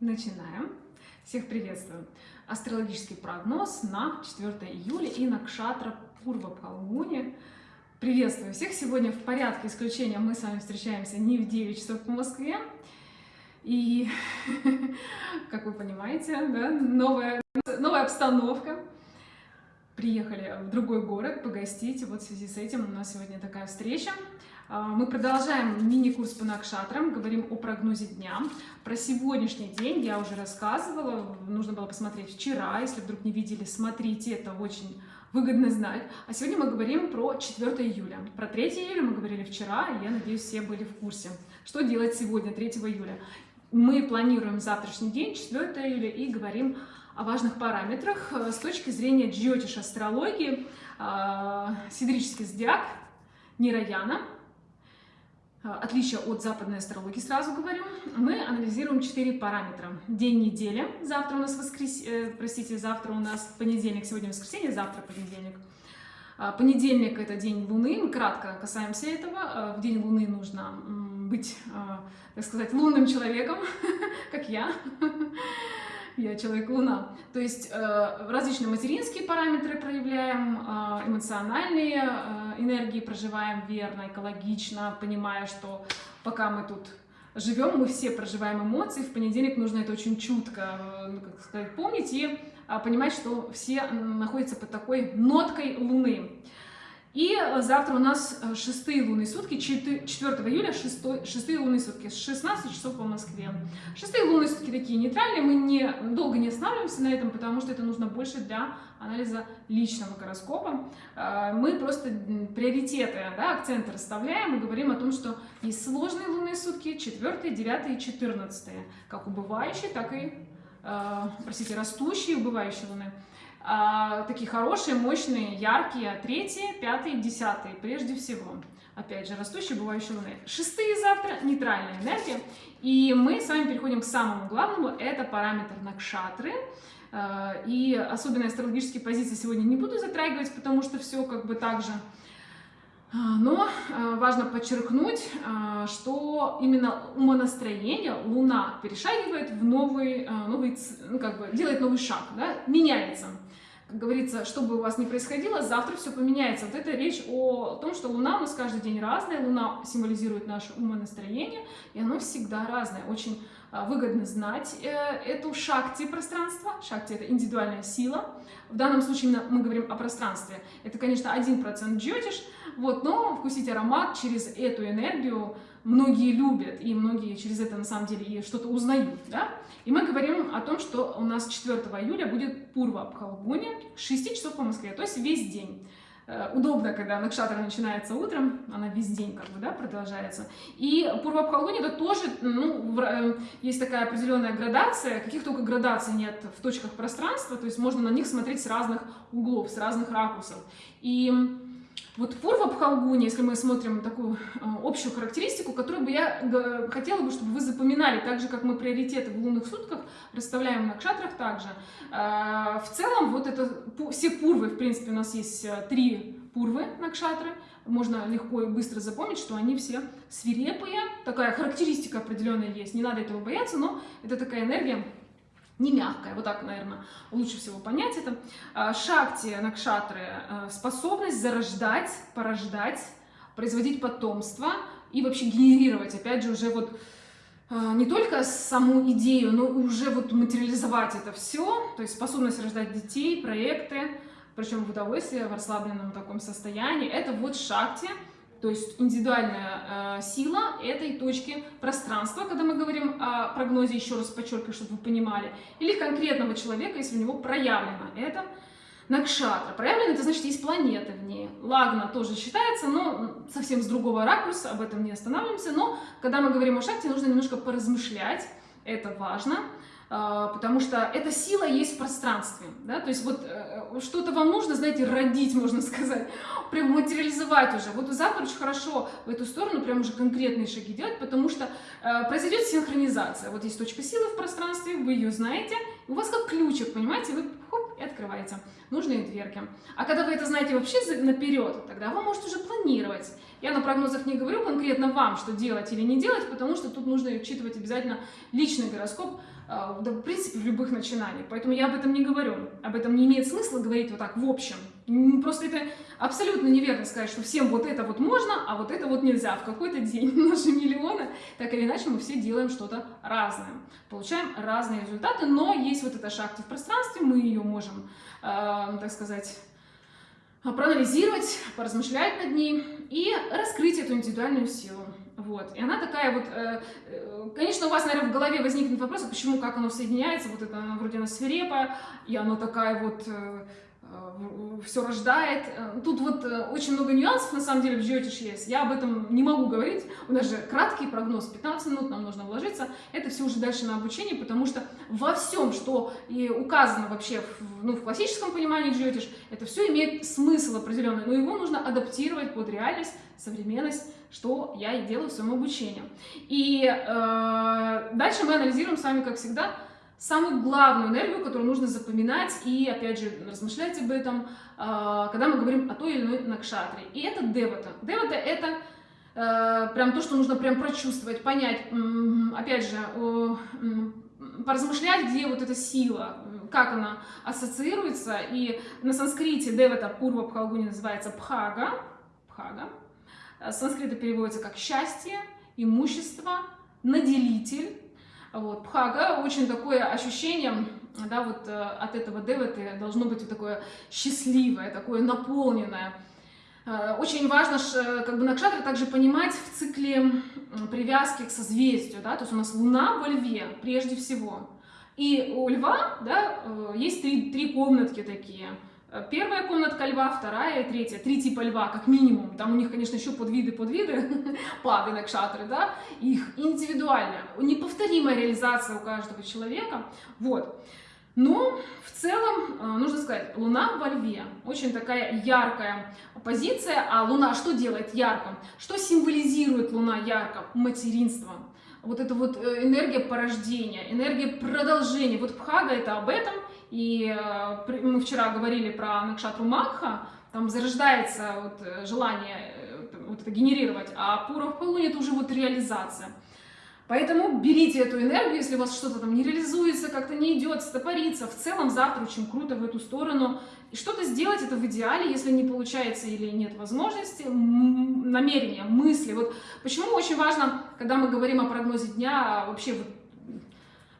Начинаем. Всех приветствую. Астрологический прогноз на 4 июля и на Кшатра Пурва Палгуни. Приветствую всех. Сегодня в порядке исключения мы с вами встречаемся не в 9 часов по Москве. И, как вы понимаете, да, новая, новая обстановка. Приехали в другой город погостить. Вот в связи с этим у нас сегодня такая встреча. А, мы продолжаем мини-курс по накшатрам, говорим о прогнозе дня. Про сегодняшний день я уже рассказывала, нужно было посмотреть вчера, если вдруг не видели, смотрите, это очень выгодно знать. А сегодня мы говорим про 4 июля. Про 3 июля мы говорили вчера, и я надеюсь, все были в курсе. Что делать сегодня, 3 июля? Мы планируем завтрашний день, 4 июля, и говорим о важных параметрах э, с точки зрения джиотиш астрологии, а, сидрический зодиак, Нираяна – отличие от западной астрологии, сразу говорю, мы анализируем четыре параметра. День недели, завтра у нас воскрес... Э, простите, завтра у нас понедельник, сегодня воскресенье, завтра понедельник. Э, понедельник – это день Луны, мы кратко касаемся этого. В день Луны нужно быть, так сказать, лунным человеком, как я я человек-луна. То есть э, различные материнские параметры проявляем, э, эмоциональные э, энергии проживаем верно, экологично, понимая, что пока мы тут живем, мы все проживаем эмоции, в понедельник нужно это очень чутко, ну, как сказать, помнить и понимать, что все находятся под такой ноткой Луны. И э, завтра у нас э, шестые лунные сутки, 4 июля, шестой, шестые лунные сутки, с 16 часов по Москве. Шестые лунные сутки такие нейтральные, мы не, долго не останавливаемся на этом, потому что это нужно больше для анализа личного гороскопа. Э, мы просто приоритеты, да, акценты расставляем и говорим о том, что есть сложные лунные сутки, 4, 9 и 14, как убывающие, так и, простите, растущие убывающие луны а, такие хорошие, мощные, яркие, третьи, пятые, десятые, прежде всего. Опять же, растущие, бывающие луны. Шестые завтра, нейтральная энергия. И мы с вами переходим к самому главному, это параметр накшатры. А, и особенно астрологические позиции сегодня не буду затрагивать, потому что все как бы так же. А, но важно подчеркнуть, что именно умонастроение Луна перешагивает в новый, новый ну, как бы делает новый шаг, да, меняется как говорится, что бы у вас ни происходило, завтра все поменяется. Вот это речь о том, что Луна у нас каждый день разная, Луна символизирует наше умонастроение, и оно всегда разное. Очень а, выгодно знать э, эту шакти пространства. Шакти — это индивидуальная сила. В данном случае именно мы говорим о пространстве. Это, конечно, 1% джотиш, вот, но вкусить аромат через эту энергию многие любят, и многие через это на самом деле и что-то узнают, да? И мы говорим о том, что у нас 4 июля будет Пурва Абхалгуни, 6 часов по Москве, то есть весь день. Э, удобно, когда Накшатра начинается утром, она весь день как бы, да, продолжается. И Пурва Абхалгуни это тоже, ну, э, есть такая определенная градация, каких только градаций нет в точках пространства, то есть можно на них смотреть с разных углов, с разных ракурсов. И вот Пурва Бхалгуни, если мы смотрим такую э, общую характеристику, которую бы я хотела бы, чтобы вы запоминали, так же, как мы приоритеты в лунных сутках расставляем на кшатрах также. Э, в целом, вот это все пурвы, в принципе, у нас есть э, три пурвы на кшатры, можно легко и быстро запомнить, что они все свирепые, такая характеристика определенная есть, не надо этого бояться, но это такая энергия, не мягкая, вот так, наверное, лучше всего понять это. А, шакти, накшатры, э, способность зарождать, порождать, производить потомство и вообще генерировать, опять же, уже вот э, не только саму идею, но уже вот материализовать это все, то есть способность рождать детей, проекты, причем в удовольствии, в расслабленном таком состоянии, это вот шакти, то есть индивидуальная э, сила этой точки пространства, когда мы говорим о прогнозе, еще раз подчеркиваю, чтобы вы понимали, или конкретного человека, если у него проявлено это Накшатра. Проявлено, это значит, есть планеты в ней. Лагна тоже считается, но совсем с другого ракурса, об этом не останавливаемся. Но когда мы говорим о шахте, нужно немножко поразмышлять, это важно. А, потому что эта сила есть в пространстве, да, то есть вот э, что-то вам нужно, знаете, родить, можно сказать, прям материализовать уже. Вот завтра очень хорошо в эту сторону прям уже конкретные шаги делать, потому что э, произойдет синхронизация. Вот есть точка силы в пространстве, вы ее знаете, у вас как ключик, понимаете, вы хоп, открываете нужные дверки. А когда вы это знаете вообще наперед, тогда вы можете уже планировать. Я на прогнозах не говорю конкретно вам, что делать или не делать, потому что тут нужно учитывать обязательно личный гороскоп, да, в принципе, в любых начинаниях. Поэтому я об этом не говорю. Об этом не имеет смысла говорить вот так в общем. Просто это абсолютно неверно сказать, что всем вот это вот можно, а вот это вот нельзя. В какой-то день наши миллионы, так или иначе, мы все делаем что-то разное. Получаем разные результаты, но есть вот эта шахта в пространстве, мы ее можем, э, так сказать, проанализировать, поразмышлять над ней и раскрыть эту индивидуальную силу. Вот. И она такая вот, э, э, конечно, у вас, наверное, в голове возникнет вопрос, а почему, как оно соединяется, вот это вроде она свирепая, и оно такая вот Э, все рождает. Э, тут вот э, очень много нюансов, на самом деле, в Джиотиш есть. Я об этом не могу говорить. У нас же краткий прогноз, 15 минут нам нужно вложиться. Это все уже дальше на обучение, потому что во всем, что и указано вообще в, ну, в классическом понимании Джиотиш, это все имеет смысл определенный, но его нужно адаптировать под реальность, современность, что я и делаю в своем обучении. И э, дальше мы анализируем с вами, как всегда, самую главную энергию, которую нужно запоминать и, опять же, размышлять об этом, а, когда мы говорим о той или иной накшатре. И это девата. Девата — это э, прям то, что нужно прям прочувствовать, понять, опять же, поразмышлять, где вот эта сила, как она ассоциируется. И на санскрите девата пурва пхалгуни называется пхага, пхага. Санскрита переводится как счастье, имущество, наделитель, вот. Пхага очень такое ощущение, да, вот э, от этого деваты должно быть вот такое счастливое, такое наполненное. Э, очень важно как бы накшатра также понимать в цикле привязки к созвездию, да, то есть у нас Луна во Льве прежде всего. И у Льва, да, э, есть три, три комнатки такие – Первая комнатка льва, вторая третья. Три типа льва, как минимум. Там у них, конечно, еще подвиды, подвиды, пады, накшатры, да. Их индивидуальная, неповторимая реализация у каждого человека. Вот. Но в целом, э, нужно сказать, Луна во Льве. Очень такая яркая позиция. А Луна что делает ярко? Что символизирует Луна ярко? Материнство. Вот это вот э, энергия порождения, энергия продолжения. Вот Пхага это об этом. И э, мы вчера говорили про Накшатру Макха, там зарождается вот э, желание э, вот это генерировать, а Пура в это уже вот реализация. Поэтому берите эту энергию, если у вас что-то там не реализуется, как-то не идет, стопорится. В целом завтра очень круто в эту сторону. И что-то сделать это в идеале, если не получается или нет возможности, намерения, мысли. Вот почему очень важно, когда мы говорим о прогнозе дня, вообще вот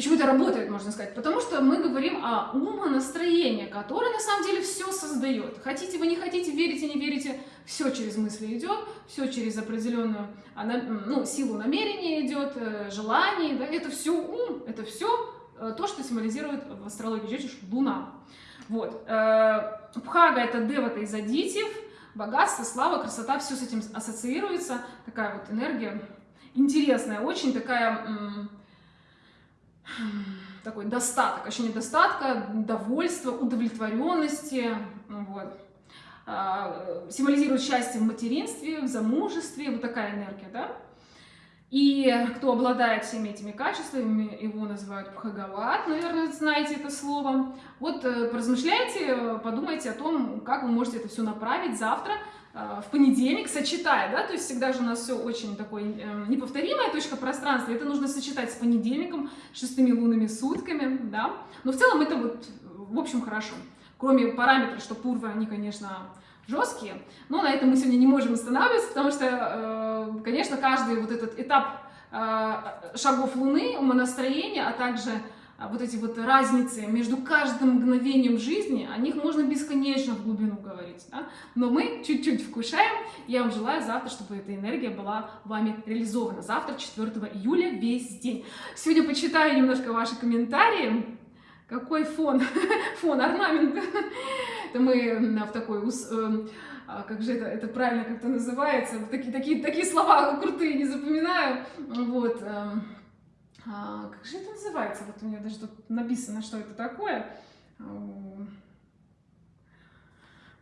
Почему это работает, можно сказать? Потому что мы говорим о умонастроении, которое на самом деле все создает. Хотите вы, не хотите, верите, не верите, все через мысли идет, все через определенную а, ну, силу намерения идет, э, желание, да, это все ум, это все э, то, что символизирует в астрологии Джетиш Луна. Вот. Э, Пхага — это девата из адитив, богатство, слава, красота, все с этим ассоциируется. Такая вот энергия интересная, очень такая такой достаток, ощущение достатка, довольства, удовлетворенности, вот. А, символизирует счастье в материнстве, в замужестве, вот такая энергия, да. И кто обладает всеми этими качествами, его называют Пхагават, наверное, знаете это слово. Вот э, поразмышляйте, подумайте о том, как вы можете это все направить завтра, в понедельник, сочетая, да, то есть всегда же у нас все очень такое э, неповторимая точка пространства, это нужно сочетать с понедельником, шестыми лунными сутками, да, но в целом это вот, в общем, хорошо, кроме параметров, что пурвы, они, конечно, жесткие, но на этом мы сегодня не можем останавливаться, потому что, э, конечно, каждый вот этот этап шагов Луны, умонастроения, а также вот эти вот разницы между каждым мгновением жизни, о них можно бесконечно в глубину говорить. Да? Но мы чуть-чуть вкушаем. Я вам желаю завтра, чтобы эта энергия была вами реализована. Завтра, 4 июля, весь день. Сегодня почитаю немножко ваши комментарии. Какой фон? Фон, орнамент. Это мы в такой э, а как же это, это правильно как-то называется, такие, такие, такие слова крутые не запоминаю, вот, эм, а, как же это называется? Вот у меня даже тут написано, что это такое. А,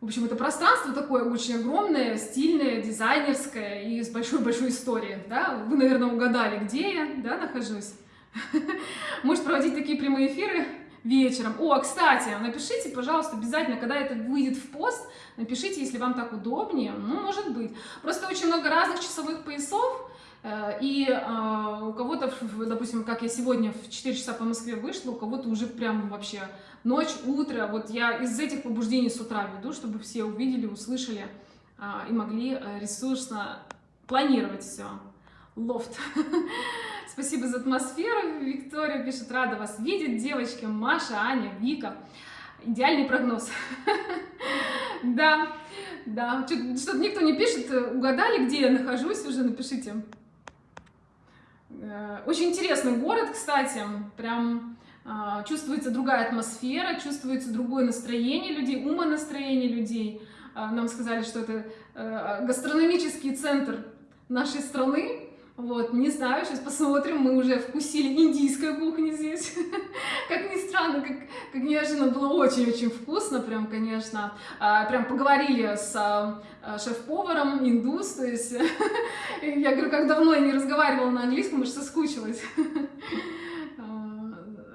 в общем, это пространство такое очень огромное, стильное, дизайнерское и с большой-большой историей. Да? Вы, наверное, угадали, где я да, нахожусь. Может проводить такие прямые эфиры вечером. О, кстати, напишите, пожалуйста, обязательно, когда это выйдет в пост, напишите, если вам так удобнее. Ну, может быть. Просто очень много разных часовых поясов, и э, у кого-то, допустим, как я сегодня в 4 часа по Москве вышла, у кого-то уже прям вообще ночь, утро. Вот я из этих побуждений с утра веду, чтобы все увидели, услышали э, и могли ресурсно планировать все. Лофт. Спасибо за атмосферу. Виктория пишет, рада вас видеть. Девочки, Маша, Аня, Вика. Идеальный прогноз. Да, да. Что-то никто не пишет. Угадали, где я нахожусь? Уже напишите. Э, очень интересный город, кстати. Прям а, чувствуется другая атмосфера, чувствуется другое настроение людей, умонастроение людей. А, нам сказали, что это э, гастрономический центр нашей страны, вот, не знаю, сейчас посмотрим, мы уже вкусили индийской кухни здесь. Как ни странно, как, как неожиданно, было очень-очень вкусно, прям, конечно. А, прям поговорили с а, шеф-поваром, индус, то есть я говорю, как давно я не разговаривала на английском, уж соскучилась.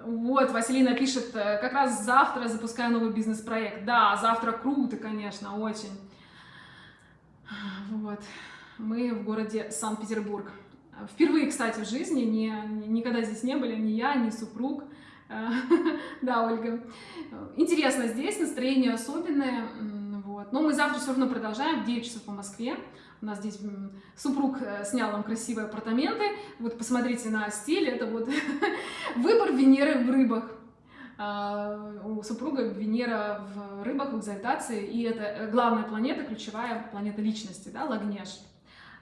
Вот, Василина пишет, э, как раз завтра запускаю новый бизнес-проект. Да, завтра круто, конечно, очень. Вот, мы в городе Санкт-Петербург. Впервые, кстати, в жизни, не, никогда здесь не были, ни я, ни супруг. Да, Ольга. Интересно здесь, настроение особенное. Вот. Но мы завтра все равно продолжаем в 9 часов по Москве. У нас здесь супруг э, снял нам красивые апартаменты. Вот посмотрите на стиль. Это вот выбор Венеры в рыбах. А, у супруга Венера в рыбах, в экзальтации. И это э, главная планета, ключевая планета личности, да, Лагнеш.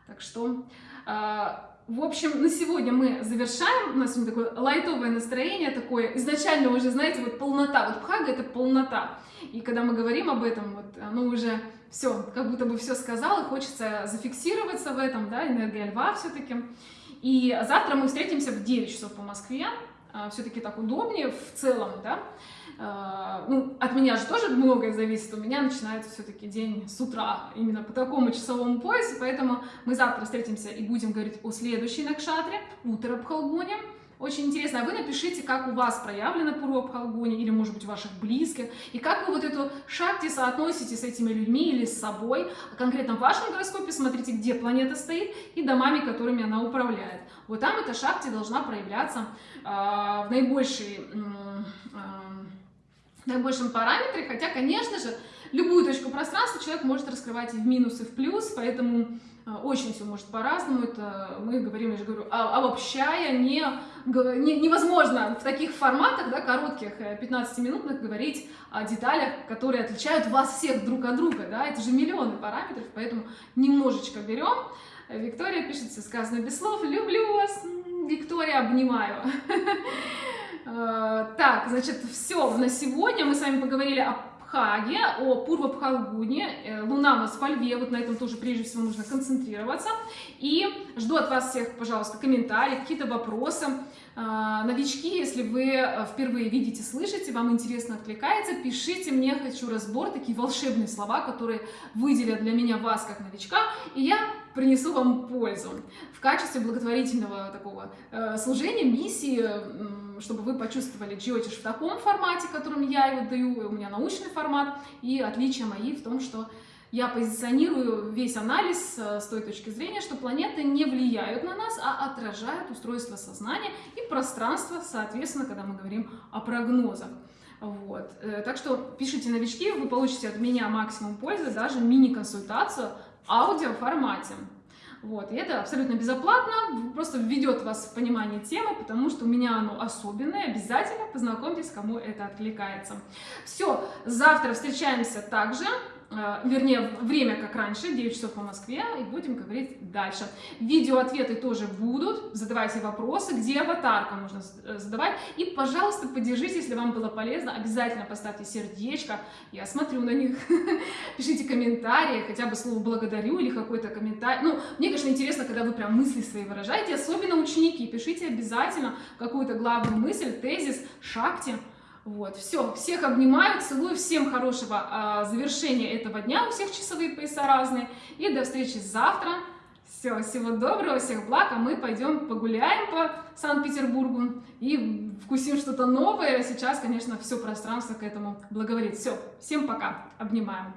Так что а, в общем, на сегодня мы завершаем. У нас такое лайтовое настроение, такое изначально уже, знаете, вот полнота. Вот Пхага — это полнота. И когда мы говорим об этом, вот оно уже все, как будто бы все сказал, и хочется зафиксироваться в этом, да, энергия льва все-таки. И завтра мы встретимся в 9 часов по Москве. А, все-таки так удобнее в целом, да. А, ну, от меня же тоже многое зависит, у меня начинается все-таки день с утра, именно по такому часовому поясу, поэтому мы завтра встретимся и будем говорить о следующей Накшатре, утро Бхалгуне. Очень интересно, а вы напишите, как у вас проявлено Пурва или, может быть, ваших близких, и как вы вот эту шакти соотносите с этими людьми или с собой. Конкретно в вашем гороскопе смотрите, где планета стоит, и домами, которыми она управляет. Вот там эта шакти должна проявляться э, в наибольшей... Э, наибольшем параметре, хотя, конечно же, любую точку пространства человек может раскрывать и в минус, и в плюс, поэтому э, очень все может по-разному, это мы говорим, я же говорю, а, обобщая, не, невозможно в таких форматах, да, коротких, 15-минутных, э, говорить о деталях, которые отличают вас всех друг от друга, да, это же миллионы параметров, поэтому немножечко берем. Виктория пишет, все сказано без слов, люблю вас, Виктория, обнимаю. Э, так, значит, все на сегодня. Мы с вами поговорили о Пхаге, о Пурва Пхалгуне. Э, Луна у нас во Льве, вот на этом тоже прежде всего нужно концентрироваться. И жду от вас всех, пожалуйста, комментарии, какие-то вопросы. Э, новички, если вы впервые видите, слышите, вам интересно откликается, пишите мне «Хочу разбор», такие волшебные слова, которые выделят для меня вас как новичка, и я принесу вам пользу в качестве благотворительного такого э, служения, миссии, чтобы вы почувствовали джиотиш в таком формате, которым я его даю, у меня научный формат, и отличия мои в том, что я позиционирую весь анализ э, с той точки зрения, что планеты не влияют на нас, а отражают устройство сознания и пространство, соответственно, когда мы говорим о прогнозах. Вот. Э, так что пишите новички, вы получите от меня максимум пользы, даже мини-консультацию в аудиоформате. Вот, и это абсолютно безоплатно, просто введет вас в понимание темы, потому что у меня оно особенное, обязательно познакомьтесь, кому это откликается. Все, завтра встречаемся также. Э, вернее, время как раньше, 9 часов по Москве, и будем говорить дальше. Видео-ответы тоже будут, задавайте вопросы, где аватарка нужно э, задавать, и, пожалуйста, поддержите, если вам было полезно, обязательно поставьте сердечко, я смотрю на них, пишите комментарии, хотя бы слово «благодарю» или какой-то комментарий. Ну, мне, конечно, интересно, когда вы прям мысли свои выражаете, особенно ученики, пишите обязательно какую-то главную мысль, тезис, шахте, вот, все, всех обнимаю, целую, всем хорошего а, завершения этого дня, у всех часовые пояса разные, и до встречи завтра. Все, всего доброго, всех благ, а мы пойдем погуляем по Санкт-Петербургу и вкусим что-то новое. Сейчас, конечно, все пространство к этому благоволит. Все, всем пока, обнимаем.